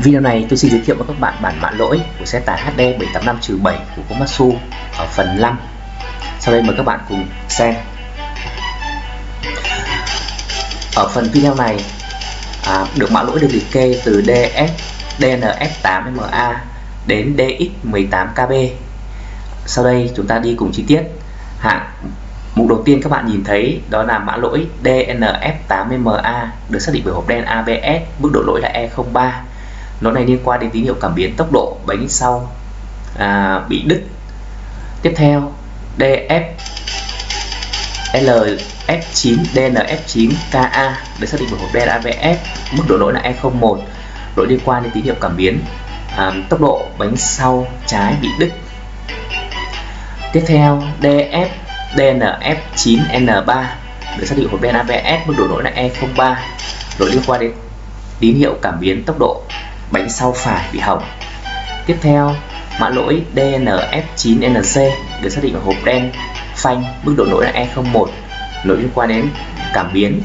Video này tôi xin giới thiệu với các bạn bản mã lỗi của xe tải HD 785-7 của Komatsu ở phần 5 Sau đây mời các bạn cùng xem. Ở phần video này à, được mã lỗi được liệt kê từ DS DNF8MA đến DX18KB Sau đây chúng ta đi cùng chi tiết. Hạng Mục đầu tiên các bạn nhìn thấy đó là mã lỗi DNF80MA được xác định bởi hộp đen ABS, mức độ lỗi là E03. Nó này liên quan đến tín hiệu cảm biến tốc độ bánh sau à, bị đứt. Tiếp theo DF LF9 DNF9KA được xác định bởi hộp đen ABS, mức độ lỗi là E01. Lỗi liên quan đến tín hiệu cảm biến à, tốc độ bánh sau trái bị đứt. Tiếp theo DF DNF9N3 được xác định hộp đen ABS mức độ lỗi là E03 lỗi liên quan đến tín hiệu cảm biến tốc độ bánh sau phải bị hỏng. Tiếp theo, mã lỗi DNF9NC được xác định ở hộp đen, phanh, mức độ lỗi là E01 lỗi liên quan đến cảm biến.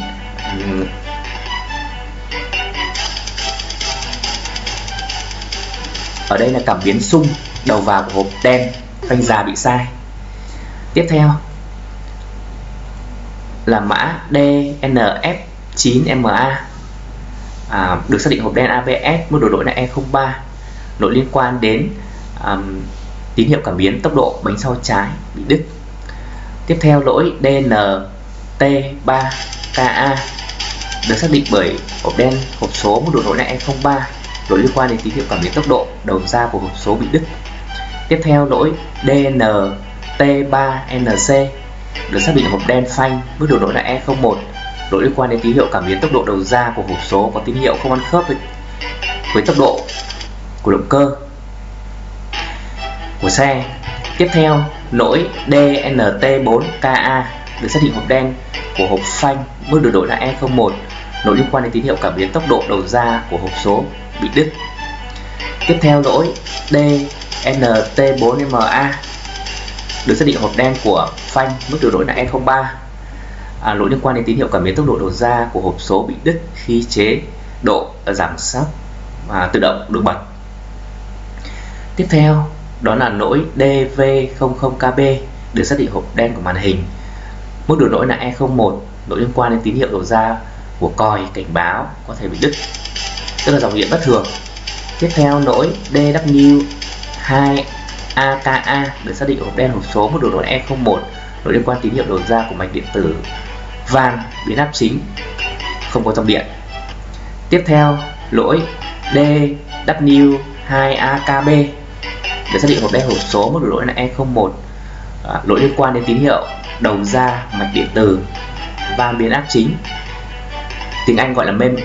Ở đây là cảm biến sung, đầu vào của hộp đen, phanh già bị sai. Tiếp theo là mã DNF9MA à, được xác định hộp đen ABS mức độ lỗi là E03 lỗi liên quan đến um, tín hiệu cảm biến tốc độ bánh sau trái bị đứt. Tiếp theo lỗi DNT3KA được xác định bởi hộp đen hộp số mức độ lỗi là E03 lỗi liên quan đến tín hiệu cảm biến tốc độ đầu ra của hộp số bị đứt. Tiếp theo lỗi DNT3NC được xác định hộp đen phanh mức độ lỗi là E01 lỗi liên quan đến tín hiệu cảm biến tốc độ đầu ra của hộp số có tín hiệu không ăn khớp với, với tốc độ của động cơ của xe. Tiếp theo lỗi DNT4KA được xác định hộp đen của hộp phanh mức độ lỗi là E01 lỗi liên quan đến tín hiệu cảm biến tốc độ đầu ra của hộp số bị đứt. Tiếp theo lỗi DNT4MA được xác định hộp đen của phanh mức độ lỗi là E03 à, lỗi liên quan đến tín hiệu cảm biến tốc độ đầu ra của hộp số bị đứt khi chế độ à, giảm sóc và tự động được bật. Tiếp theo đó là lỗi DV00KB được xác định hộp đen của màn hình. Mức độ lỗi là E01 lỗi liên quan đến tín hiệu đầu ra của còi cảnh báo có thể bị đứt tức là dòng điện bất thường. Tiếp theo lỗi DW2 AKA được xác định hộp đen hộp số mức độ lỗi E01 lỗi liên quan tín hiệu đầu ra của mạch điện tử van biến áp chính không có dòng điện. Tiếp theo lỗi DW2AKB để xác định hộp đen hộp số mức độ lỗi là E01 à, lỗi liên quan đến tín hiệu đầu ra mạch điện tử van biến áp chính. Tiếng Anh gọi là Mem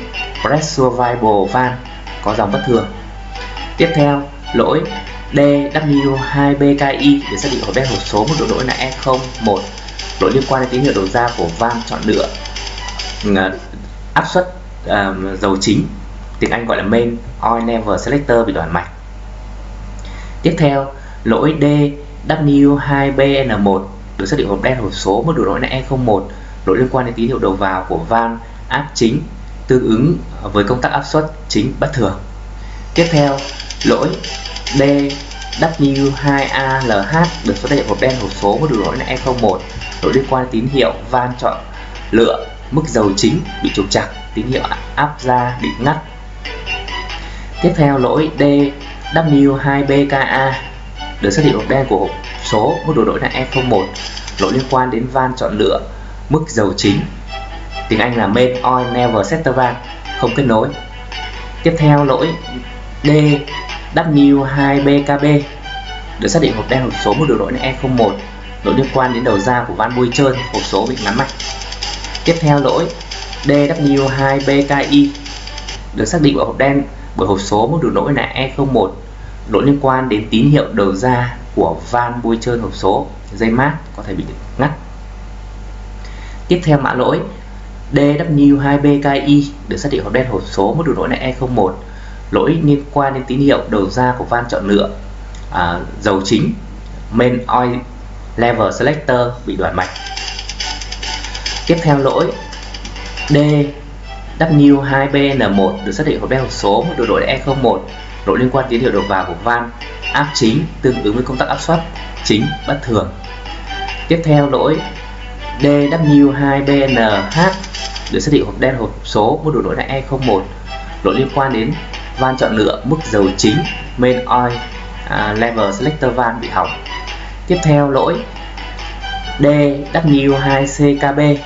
pressure variable van có dòng bất thường. Tiếp theo lỗi DW2BKI để xác định hộp đen hộp số mức độ lỗi là E01 lỗi liên quan đến tín hiệu đầu ra của van chọn lựa ừ, à, áp suất um, dầu chính tiếng Anh gọi là main oil level selector bị đoạn mạch. Tiếp theo lỗi DW2BN1 được xác định hộp đen hộp số mức độ lỗi là E01 lỗi liên quan đến tín hiệu đầu vào của van áp chính tương ứng với công tắc áp suất chính bất thường. Tiếp theo lỗi DW2ALH được xác định hộp đen hộp số mức độ lỗi là E01 lỗi liên quan tín hiệu van chọn lựa mức dầu chính bị trục chặt tín hiệu áp ra bị ngắt. Tiếp theo, lỗi DW2BKA được xác định hộp đen của hộp số mức độ lỗi là E01 lỗi liên quan đến van chọn lựa mức dầu chính, tiếng Anh là main oil never setter van, không kết nối. Tiếp theo, lỗi D W2BKB được xác định hộp đen hộp số mức độ lỗi là E01 lỗi liên quan đến đầu ra của van bôi trơn hộp số bị ngắn mạch tiếp theo lỗi DW2BKI được xác định ở hộp đen bởi hộp số mức được lỗi là E01 lỗi liên quan đến tín hiệu đầu ra của van bôi trơn hộp số dây mát có thể bị ngắt. Tiếp theo mã lỗi DW2BKI được xác định hộp đen hộp số mức độ lỗi là E01 lỗi liên quan đến tín hiệu đầu ra của van chọn lựa à, dầu chính main oil level selector bị đoạn mạch tiếp theo lỗi D W2BN1 được xác định hộp đen hộp số một độ đổi là E01 lỗi liên quan tín hiệu đầu vào của van áp chính tương ứng với công tắc áp suất chính bất thường. Tiếp theo lỗi DW2BNH được xác định hộp đen hộp số mức độ đổi là E01 lỗi liên quan đến van chọn lựa mức dầu chính main oil uh, level selector van bị hỏng tiếp theo, lỗi DW2CKB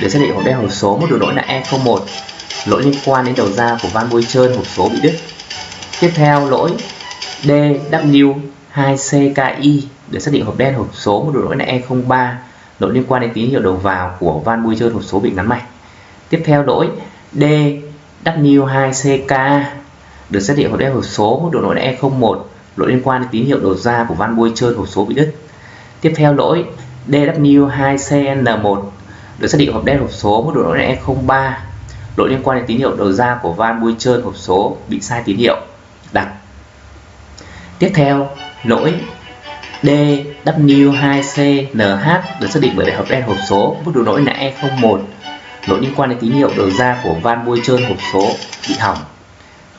để xác định hộp đen hộp số một độ lỗi là E01 lỗi liên quan đến đầu ra của van bôi trơn, hộp số bị đứt. Tiếp theo, lỗi DW2CKI để xác định hộp đen hộp số một độ lỗi là E03 lỗi liên quan đến tín hiệu đầu vào của van bôi trơn, hộp số bị ngắn mạch. Tiếp theo, lỗi DW2CK được xác định hộp đen hộp số một độ lỗi là E01 lỗi liên quan đến tín hiệu đầu ra của van bôi trơn hộp số bị đứt. Tiếp theo lỗi DW2CN1 được xác định hộp đen hộp số mức độ lỗi là E03 lỗi liên quan đến tín hiệu đầu ra của van bôi trơn hộp số bị sai tín hiệu. Đặt. Tiếp theo, lỗi DW2CNH được xác định bởi hộp đen hộp số mức độ lỗi là E01 lỗi liên quan đến tín hiệu đầu ra của van bôi trơn hộp số bị hỏng.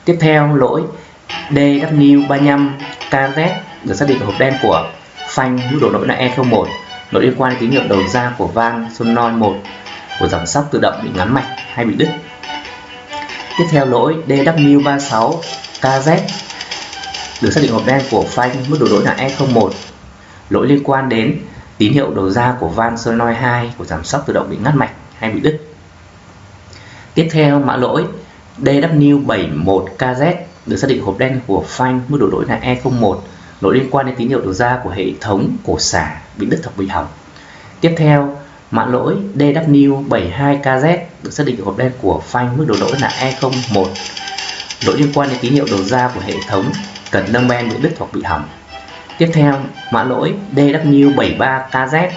Tiếp theo lỗi DW35KZ được xác định hộp đen của phanh mức độ lỗi là E01 lỗi liên quan đến tín hiệu đầu ra của van solenoid 1 của dòng sóc tự động bị ngắn mạch hay bị đứt. Tiếp theo lỗi DW36KZ được xác định hộp đen của phanh mức độ lỗi là E01 lỗi liên quan đến tín hiệu đầu ra của van solenoid 2 của giảm sóc tự động bị ngắt mạch hay bị đứt. Tiếp theo mã lỗi DW71KZ được xác định hộp đen của phanh mức độ lỗi là E01 lỗi liên quan đến tín hiệu đầu ra của hệ thống cổ xả bị đứt hoặc bị hỏng. Tiếp theo, mã lỗi DW72KZ được xác định hộp đen của phanh mức độ lỗi là E01 lỗi liên quan đến tín hiệu đầu ra của hệ thống cần nâng ben bị đứt hoặc bị hỏng. Tiếp theo, mã lỗi DW73KZ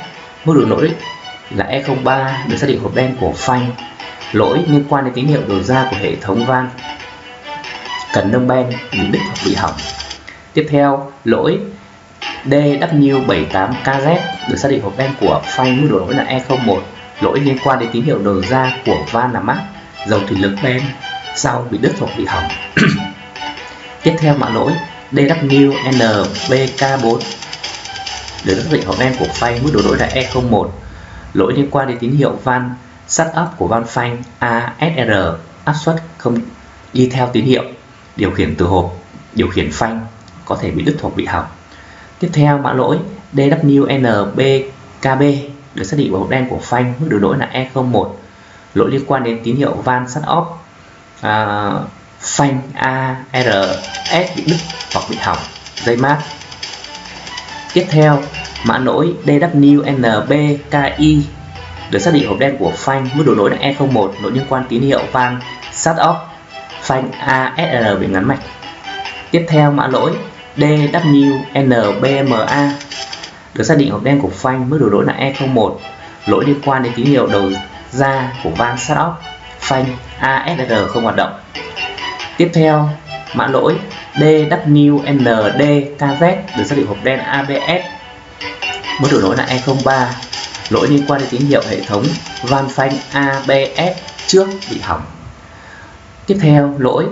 mức độ lỗi là E03 được xác định hộp đen của phanh lỗi liên quan đến tín hiệu đầu ra của hệ thống van cần nâng ban bị đứt hoặc bị hỏng. Tiếp theo, lỗi DW78KZ được xác định hộp đen của phanh mức độ lỗi là E01 lỗi liên quan đến tín hiệu đầu ra của van làm mát, dầu thủy lực ben sau bị đứt hoặc bị hỏng. Tiếp theo mã lỗi DWNBK4 được xác định hộp đen của phanh mức độ lỗi là E01 lỗi liên quan đến tín hiệu van, setup của van phanh ASR áp suất không đi theo tín hiệu điều khiển từ hộp điều khiển phanh có thể bị đứt hoặc bị hỏng. Tiếp theo mã lỗi DWNBKB được xác định vào hộp đen của phanh mức độ lỗi là E01 lỗi liên quan đến tín hiệu van sắt off à, phanh ARS bị đứt hoặc bị hỏng. Dây mát. Tiếp theo mã lỗi DWNBKI được xác định hộp đen của phanh mức độ lỗi là E01 lỗi liên quan tín hiệu van sắt off phanh ASR bị ngắn mạch tiếp theo mã lỗi DWNBMA được xác định hộp đen của phanh mức độ lỗi là E01 lỗi liên quan đến tín hiệu đầu ra của van start off phanh ASR không hoạt động. Tiếp theo mã lỗi DWNDKZ được xác định hộp đen ABS mức độ lỗi là E03 lỗi liên quan đến tín hiệu hệ thống van phanh ABS trước bị hỏng tiếp theo lỗi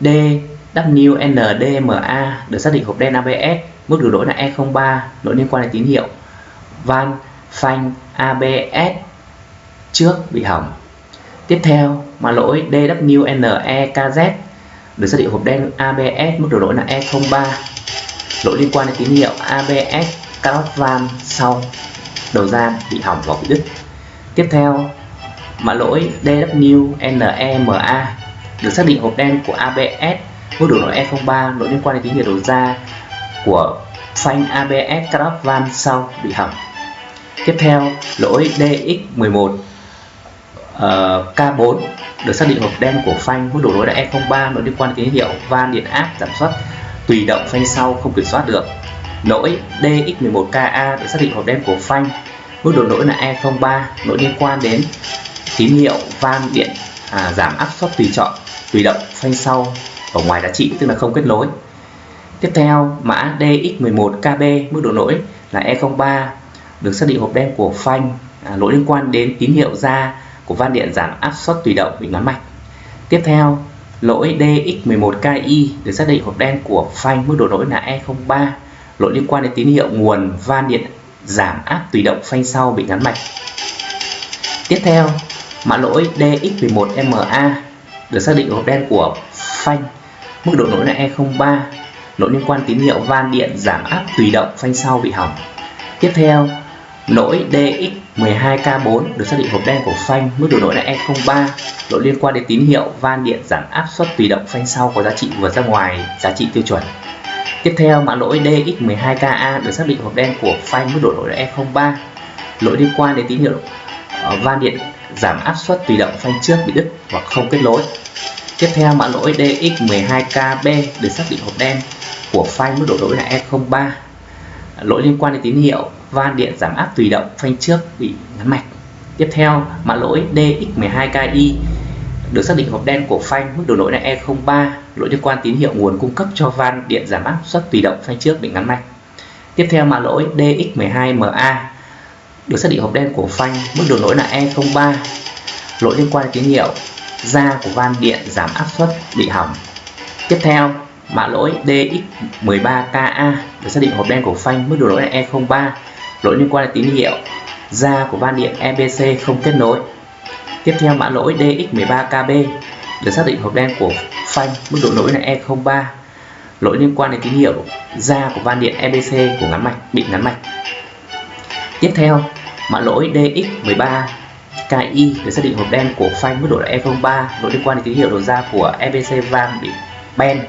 DWNDMA được xác định hộp đen ABS, mức độ lỗi là E03, lỗi liên quan đến tín hiệu van phanh ABS trước bị hỏng. Tiếp theo, mà lỗi DWNEKZ được xác định hộp đen ABS, mức độ lỗi là E03, lỗi liên quan đến tín hiệu ABS cut van sau đầu ra bị hỏng và bị đứt. Tiếp theo, mã lỗi DWNEMA được xác định hộp đen của ABS mức độ lỗi E03 lỗi liên quan đến tín hiệu đầu ra của phanh ABS cut van sau bị hỏng. Tiếp theo lỗi DX11 uh, K4 được xác định hộp đen của phanh mức độ lỗi là E03 lỗi liên quan đến tín hiệu van điện áp giảm suất tùy động phanh sau không kiểm soát được. Lỗi DX11KA được xác định hộp đen của phanh mức độ lỗi là E03 lỗi liên quan đến tín hiệu van điện à, giảm áp suất tùy chọn tùy động phanh sau ở ngoài giá trị tức là không kết nối. Tiếp theo mã DX11KB mức độ lỗi là E03 được xác định hộp đen của phanh à, lỗi liên quan đến tín hiệu ra của van điện giảm áp suất tùy động bị ngắn mạch. Tiếp theo lỗi DX11KI được xác định hộp đen của phanh mức độ lỗi là E03 lỗi liên quan đến tín hiệu nguồn van điện giảm áp tùy động phanh sau bị ngắn mạch. Tiếp theo mã lỗi DX11MA được xác định hộp đen của phanh. Mức độ lỗi là E03. Lỗi liên quan tín hiệu van điện giảm áp tùy động, phanh sau bị hỏng. Tiếp theo lỗi DX12K4 được xác định hộp đen của phanh. Mức độ lỗi là E03. Lỗi liên quan đến tín hiệu van điện giảm áp suất tùy động, phanh sau có giá trị vượt ra ngoài giá trị tiêu chuẩn. Tiếp theo, mã lỗi DX12KA được xác định hộp đen của phanh. Mức độ lỗi là E03. Lỗi liên quan đến tín hiệu Ờ, van điện giảm áp suất tùy động phanh trước bị đứt hoặc không kết nối. Tiếp theo, mã lỗi DX12KB được xác định hộp đen của phanh mức độ lỗi là E03 lỗi liên quan đến tín hiệu van điện giảm áp tùy động phanh trước bị ngắn mạch. Tiếp theo, mã lỗi DX12KI được xác định hộp đen của phanh mức độ lỗi là E03 lỗi liên quan tín hiệu nguồn cung cấp cho van điện giảm áp suất tùy động phanh trước bị ngắn mạch. Tiếp theo, mã lỗi DX12MA được xác định hộp đen của phanh, mức độ lỗi là E03 lỗi liên quan tín hiệu da của van điện giảm áp suất bị hỏng. Tiếp theo, mã lỗi DX13KA được xác định hộp đen của phanh, mức độ lỗi là E03 lỗi liên quan đến tín hiệu da của van điện EBC không kết nối. Tiếp theo, mã lỗi DX13KB được xác định hộp đen của phanh, mức độ lỗi là E03 lỗi liên quan đến tín hiệu da của van điện EBC của ngắn mạch, bị ngắn mạch tiếp theo mã lỗi DX13 KI được xác định hộp đen của phanh mức độ là E03 ờ, ờ, ờ, e lỗi liên quan đến tín hiệu đầu ra của EBC van bị ben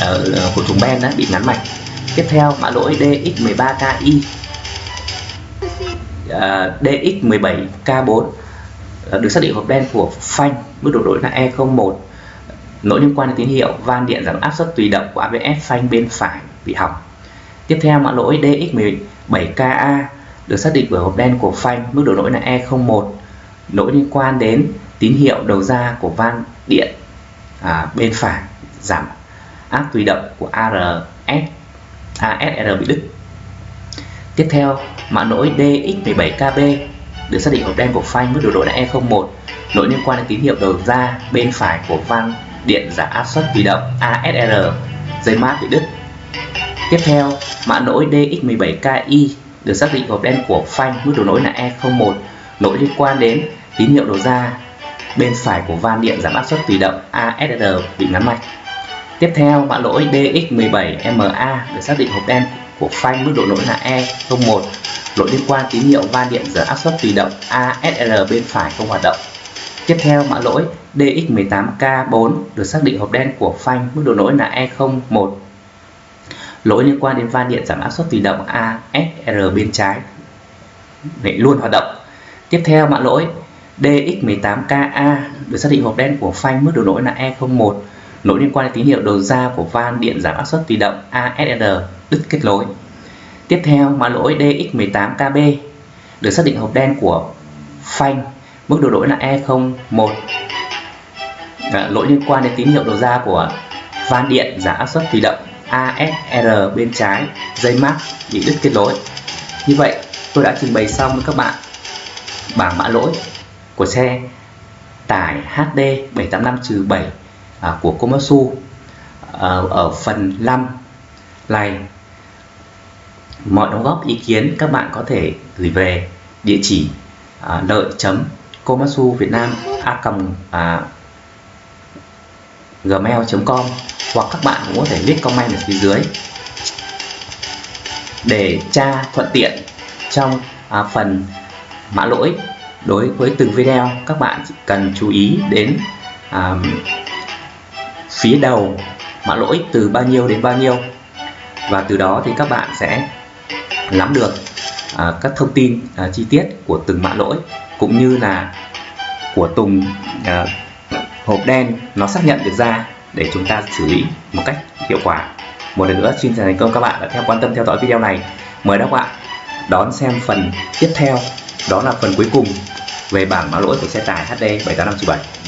ở của thùng ben đã bị ngắn mạch tiếp theo mã lỗi DX13KI uh, DX17K4 được xác định hộp đen của phanh mức độ lỗi là E01 lỗi liên quan đến tín hiệu van điện giảm áp suất tùy động của ABS phanh bên phải bị hỏng. Tiếp theo mã lỗi DX17KA được xác định bởi hộp đen của phanh mức độ lỗi là E01 lỗi liên quan đến tín hiệu đầu ra của van điện à, bên phải giảm áp tùy động của ARS ASR bị đứt. Tiếp theo mã lỗi DX17KB được xác định hộp đen của phanh mức độ lỗi là E01 lỗi liên quan đến tín hiệu đầu ra bên phải của van điện giảm áp suất tùy động ASR dây mát bị đứt. Tiếp theo mã lỗi DX17KI được xác định hộp đen của phanh, mức độ lỗi là E01 lỗi liên quan đến tín hiệu đầu ra. Bên phải của van điện giảm áp suất tùy động ASR bị ngắn mạch tiếp theo, mã lỗi DX17MA được xác định hộp đen của phanh, mức độ lỗi là E01 lỗi liên quan tín hiệu van điện giảm áp suất tùy động ASR bên phải không hoạt động. Tiếp theo, mã lỗi DX18K4 được xác định hộp đen của phanh, mức độ lỗi là E01 lỗi liên quan đến van điện giảm áp suất tùy động ASR bên trái. Để luôn hoạt động. Tiếp theo mã lỗi DX18KA được xác định hộp đen của phanh mức độ lỗi là E01 lỗi liên quan đến tín hiệu đầu ra của van điện giảm áp suất tùy động ASR đứt kết nối. Tiếp theo mã lỗi DX18KB được xác định hộp đen của phanh mức độ lỗi là E01 lỗi liên quan đến tín hiệu đầu ra của van điện giảm áp suất tùy động. ASR bên trái, dây mát bị đứt kết nối. Như vậy, tôi đã trình bày xong với các bạn bảng mã lỗi của xe tải HD 785-7 à, của Komatsu à, ở phần 5 này. Mọi đóng góp, ý kiến các bạn có thể gửi về địa chỉ à, lợi chấm komatsu việt nam a gmail.com hoặc các bạn cũng có thể viết comment ở phía dưới để tra thuận tiện trong à, phần mã lỗi đối với từng video. Các bạn cần chú ý đến à, phía đầu mã lỗi từ bao nhiêu đến bao nhiêu và từ đó thì các bạn sẽ nắm được à, các thông tin à, chi tiết của từng mã lỗi cũng như là của từng à, hộp đen nó xác nhận được ra để chúng ta xử lý một cách hiệu quả. Một lần nữa, xin chào thành công các bạn đã theo, quan tâm theo dõi video này. Mời các bạn đón xem phần tiếp theo. Đó là phần cuối cùng về bảng mã lỗi của xe tải HD 78597